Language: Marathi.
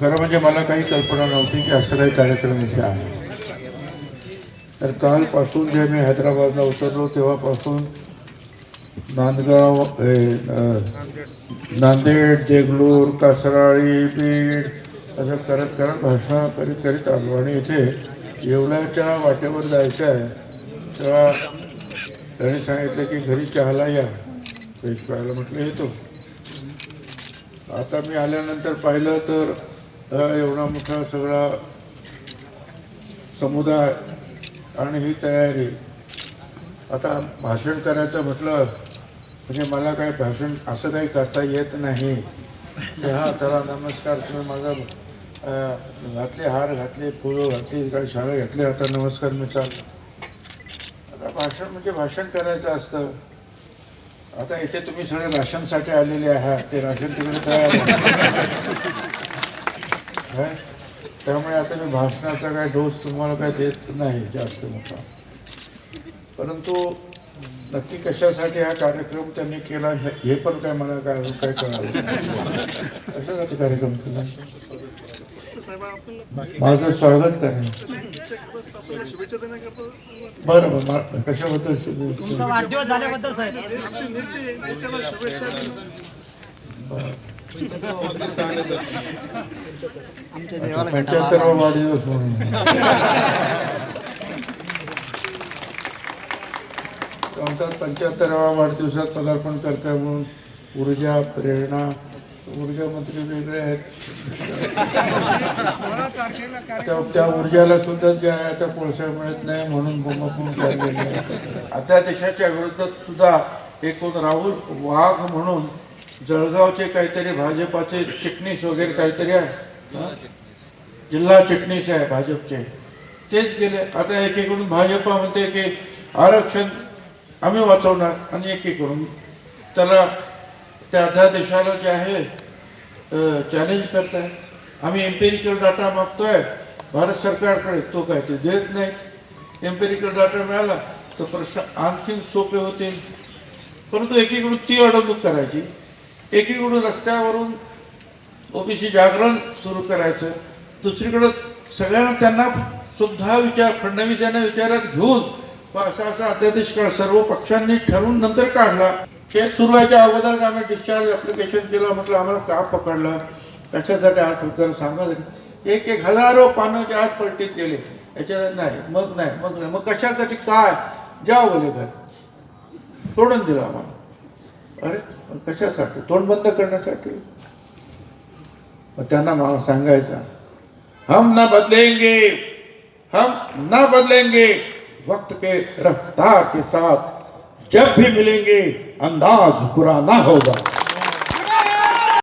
खरं म्हणजे मला काही कल्पना नव्हती की असं काही कार्यक्रम इथे आहे. तर कालपासून जे मी हैदराबादला उतरलो तेव्हापासून नांदगाव हे, नांदेड देगलूर कासराळी बीड असं करत करत भाषण करीत करीत आलो आणि इथे येवल्याच्या वाटेवर जायचं आहे तेव्हा त्याने सांगितलं की घरी चहाला या. फ्रेश पाहायला म्हटलं येतो. आता मी आल्यानंतर पाहिलं तर एवढा मोठा सगळा समुदाय आणि ही तयारी. आता भाषण करायचं म्हटलं म्हणजे मला काही भाषण असं काही करता येत नाही. हा चला नमस्कार तुम्ही माझा घातले हार घातले फुलं घातली काही शाळा घातले आता नमस्कार मी चाललो. भाषण म्हणजे भाषण करायचं असतं. आता इथे तुम्ही सगळे राशनसाठी आलेले आहात. ते राशन तिकडे तयार. काय? त्यामुळे आता मी भाषणाचा काय डोस तुम्हाला काय देत नाही जास्त मोठा. परंतु नक्की कशासाठी हा कार्यक्रम त्यांनी केला हे पण काय मला काय काय कळालं कशासाठी कार्यक्रम केला? माझं स्वागत करा शुभेच्छा देण्याकरता बरं बरं कशाबद्दल? तुमचा वाढदिवस झाल्याबद्दल साहेब वाढदिवस म्हणून आमचा पंच्याहत्तरावा वाढदिवसात पदार्पण करताय म्हणून ऊर्जा प्रेरणा ऊर्जा मंत्री वेगळे आहेत. त्या त्या ऊर्जाला सुद्धा जे आहे आता कोळसा मिळत नाही म्हणून बोंबापून काढलेले आहे. आता देशाच्या विरोधात सुद्धा एक कोण राहुल वाघ म्हणून जळगावचे काहीतरी भाजपाचे चिटणीस वगैरे काहीतरी आहे? जिल्हा चिटणीस आहे भाजपचे. तेच गेले. आता एकीकडून भाजपा म्हणते की आरक्षण आम्ही वाचवणार आणि एकीकडून त्याला त्या अध्यादेशाला जे आहे चॅलेंज करताय. आम्ही एम्पेरिकल डाटा मागतोय. भारत सरकारकडे तो काय ते देत नाही. एम्पेरिकल डाटा मिळाला तर प्रश्न आणखीन सोपे होतील. परंतु एकीकडून ती अडवणूक करायची. एकीकडून रस्त्यावरून ओबीसी जागरण सुरू करायचं. दुसरीकडं सगळ्यांना त्यांना सुद्धा विचार फडणवीस यांना विचारात घेऊन व असा असा अध्यादेश काढ सर्व पक्षांनी ठरवून नंतर काढला. केस सुरू व्हायच्या अगोदर आम्ही डिस्चार्ज ॲप्लिकेशन केलं म्हटलं आम्हाला का पकडलं? कशासाठी आठ उत्तर सांगा एक एक हजारो पानं जे आत पलटीत गेले. याच्यात नाही मग नाही मग नाही. मग कशासाठी काय? ज्या बोले घर सोडून दिलं आम्हाला. अरे पण कशासाठी? तोंड बंद करण्यासाठी. मग त्यांना मला सांगायचं हम ना बदलेंगे हम ना बदलेंगे वक्त के रफ्तार के साथ जब भी मिलेंगे अंदाज बुरा ना होगा।